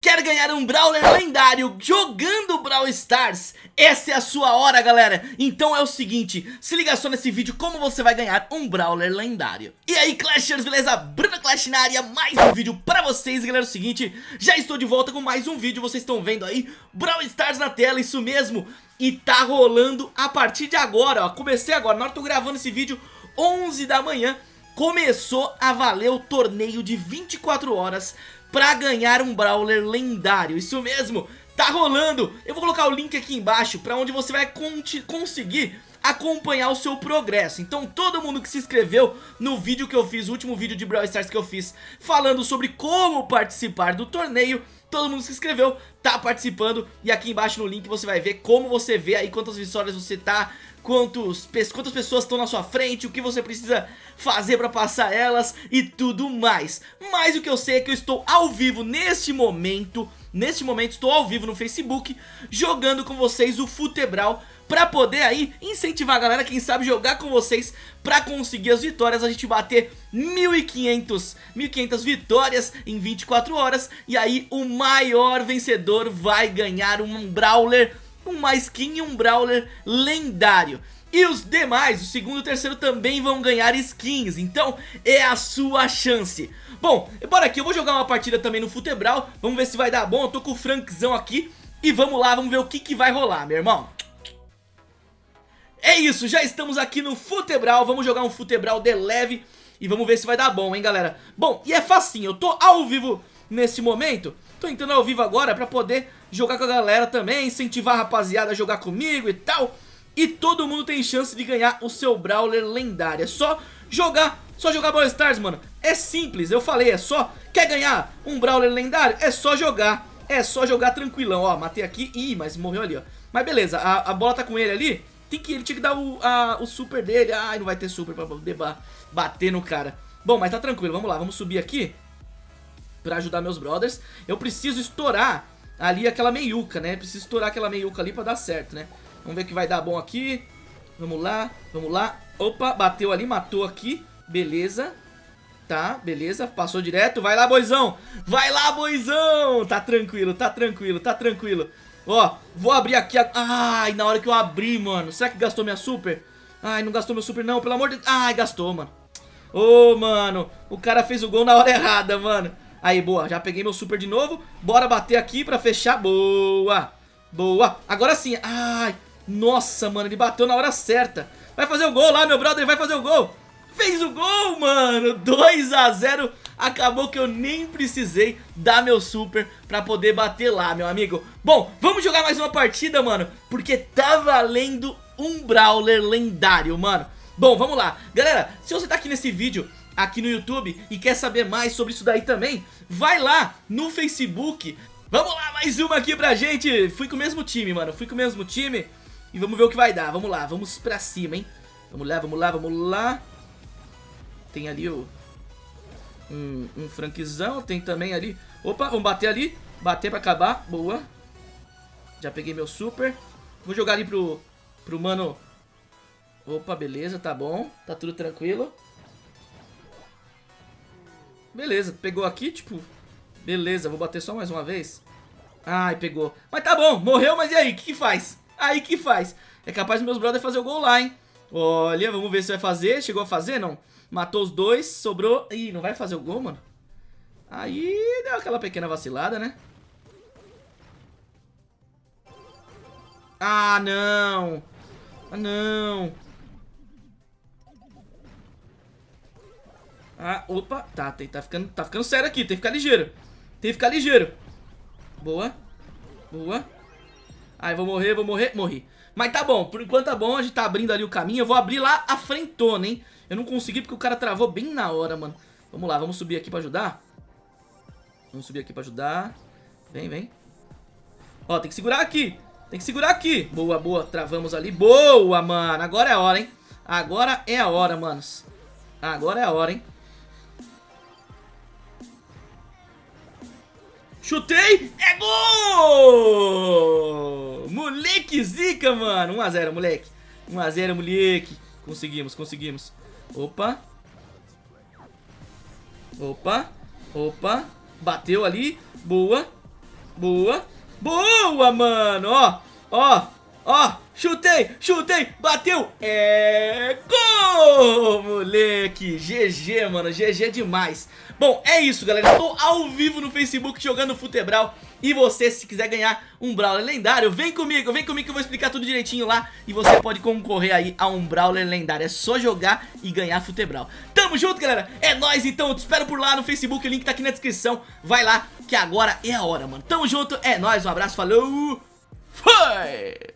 Quer ganhar um Brawler lendário jogando Brawl Stars? Essa é a sua hora, galera! Então é o seguinte, se liga só nesse vídeo como você vai ganhar um Brawler lendário. E aí, Clashers, beleza? Bruno Clash na área, mais um vídeo pra vocês, galera. É o seguinte, já estou de volta com mais um vídeo, vocês estão vendo aí, Brawl Stars na tela, isso mesmo. E tá rolando a partir de agora, ó, comecei agora, na hora que eu tô gravando esse vídeo, 11 da manhã, começou a valer o torneio de 24 horas pra ganhar um Brawler lendário, isso mesmo, tá rolando, eu vou colocar o link aqui embaixo pra onde você vai conseguir acompanhar o seu progresso Então todo mundo que se inscreveu no vídeo que eu fiz, o último vídeo de Brawl Stars que eu fiz Falando sobre como participar do torneio Todo mundo se inscreveu, tá participando E aqui embaixo no link você vai ver como você vê aí quantas vitórias você tá quantos, quantas pessoas estão na sua frente, o que você precisa fazer pra passar elas e tudo mais. Mas o que eu sei é que eu estou ao vivo neste momento, neste momento estou ao vivo no Facebook, jogando com vocês o Futebral pra poder aí incentivar a galera, quem sabe jogar com vocês pra conseguir as vitórias, a gente bater 1.500 1.500 vitórias em 24 horas e aí o maior vencedor vai ganhar um Brawler uma skin e um Brawler lendário. E os demais, o segundo e o terceiro também vão ganhar skins, então é a sua chance. Bom, bora aqui, eu vou jogar uma partida também no Futebral, vamos ver se vai dar bom, eu tô com o Frankzão aqui e vamos lá, vamos ver o que, que vai rolar, meu irmão. É isso, já estamos aqui no Futebral, vamos jogar um Futebral de leve e vamos ver se vai dar bom, hein, galera. Bom, e é facinho, eu tô ao vivo nesse momento, tô entrando ao vivo agora pra poder jogar com a galera também, incentivar a rapaziada a jogar comigo e tal. E todo mundo tem chance de ganhar o seu Brawler lendário. É só jogar, só jogar Brawl Stars, mano. É simples, eu falei, é só... Quer ganhar um Brawler lendário? É só jogar, é só jogar tranquilão. Ó, matei aqui, ih, mas morreu ali, ó. Mas beleza, a, a bola tá com ele ali. Tem que, ele tinha que dar o, a, o super dele. Ai, não vai ter super pra poder bater no cara. Bom, mas tá tranquilo, vamos lá, vamos subir aqui. Pra ajudar meus brothers. Eu preciso estourar ali aquela meiuca, né? Preciso estourar aquela meiuca ali pra dar certo, né? Vamos ver que vai dar bom aqui. Vamos lá, vamos lá. Opa, bateu ali, matou aqui. Beleza. Tá, beleza, passou direto. Vai lá, boizão. Vai lá, boizão. Tá tranquilo, tá tranquilo, tá tranquilo. Ó, vou abrir aqui. A... Ai, na hora que eu abri, mano. Será que gastou minha super? Ai, não gastou meu super não, pelo amor de... Ai, gastou, mano. Ô, oh, mano, o cara fez o gol na hora errada, mano. Aí, boa, já peguei meu super de novo Bora bater aqui pra fechar, boa Boa, agora sim Ai, nossa, mano, ele bateu na hora certa. Vai fazer o gol lá, meu brother, vai fazer o gol. Fez o gol, mano. 2 a 0 Acabou que eu nem precisei dar meu super pra poder bater lá, meu amigo. Bom, vamos jogar mais uma partida, mano Porque tá valendo um Brawler lendário, mano. Bom, vamos lá. Galera, se você tá aqui nesse vídeo aqui no YouTube e quer saber mais sobre isso daí também, vai lá no Facebook. Vamos lá, mais uma aqui pra gente. Fui com o mesmo time, mano. Fui com o mesmo time e vamos ver o que vai dar. Vamos lá, vamos pra cima, hein. Vamos lá, vamos lá, vamos lá. Tem ali o... Um, um franquizão, tem também ali... Opa, vamos bater ali. Bater pra acabar, boa. Já peguei meu super. Vou jogar ali pro, pro mano... Opa, beleza, tá bom. Tá tudo tranquilo. Beleza, pegou aqui, tipo... Beleza, vou bater só mais uma vez. Ai, pegou. Mas tá bom, morreu, mas e aí? O que, que faz? Aí, que faz? É capaz dos meus brothers fazer o gol lá, hein? Olha, vamos ver se vai fazer. Chegou a fazer, não? Matou os dois, sobrou... Ih, não vai fazer o gol, mano? Aí deu aquela pequena vacilada, né? Ah, não! Ah, não! Ah, opa, tá, tem, tá, ficando, tá ficando sério aqui, tem que ficar ligeiro Tem que ficar ligeiro Boa, boa Ai, vou morrer, vou morrer, morri. Mas tá bom, por enquanto tá bom, a gente tá abrindo ali o caminho Eu vou abrir lá a frentona, hein? Eu não consegui porque o cara travou bem na hora, mano. Vamos lá, vamos subir aqui pra ajudar? Vamos subir aqui pra ajudar. Vem, vem. Ó, tem que segurar aqui Tem que segurar aqui. Boa, boa, travamos ali. Boa, mano, agora é a hora, hein? Agora é a hora, manos. Agora é a hora, hein Chutei, é gol! Moleque zica, mano. 1x0, moleque. 1x0, moleque. Conseguimos, conseguimos. Opa. Opa. Opa. Bateu ali. Boa. Boa. Boa, mano. Ó, ó, ó. Chutei, chutei, bateu. É gol, moleque. GG, mano. GG demais. Bom, é isso, galera. Estou ao vivo no Facebook jogando Futebral. E você, se quiser ganhar um Brawler lendário, vem comigo, vem comigo que eu vou explicar tudo direitinho lá E você pode concorrer aí a um Brawler lendário É só jogar e ganhar Futebral Tamo junto, galera, é nóis então, eu te espero por lá no Facebook, o link tá aqui na descrição Vai lá, que agora é a hora, mano Tamo junto, é nóis, um abraço, falou Foi!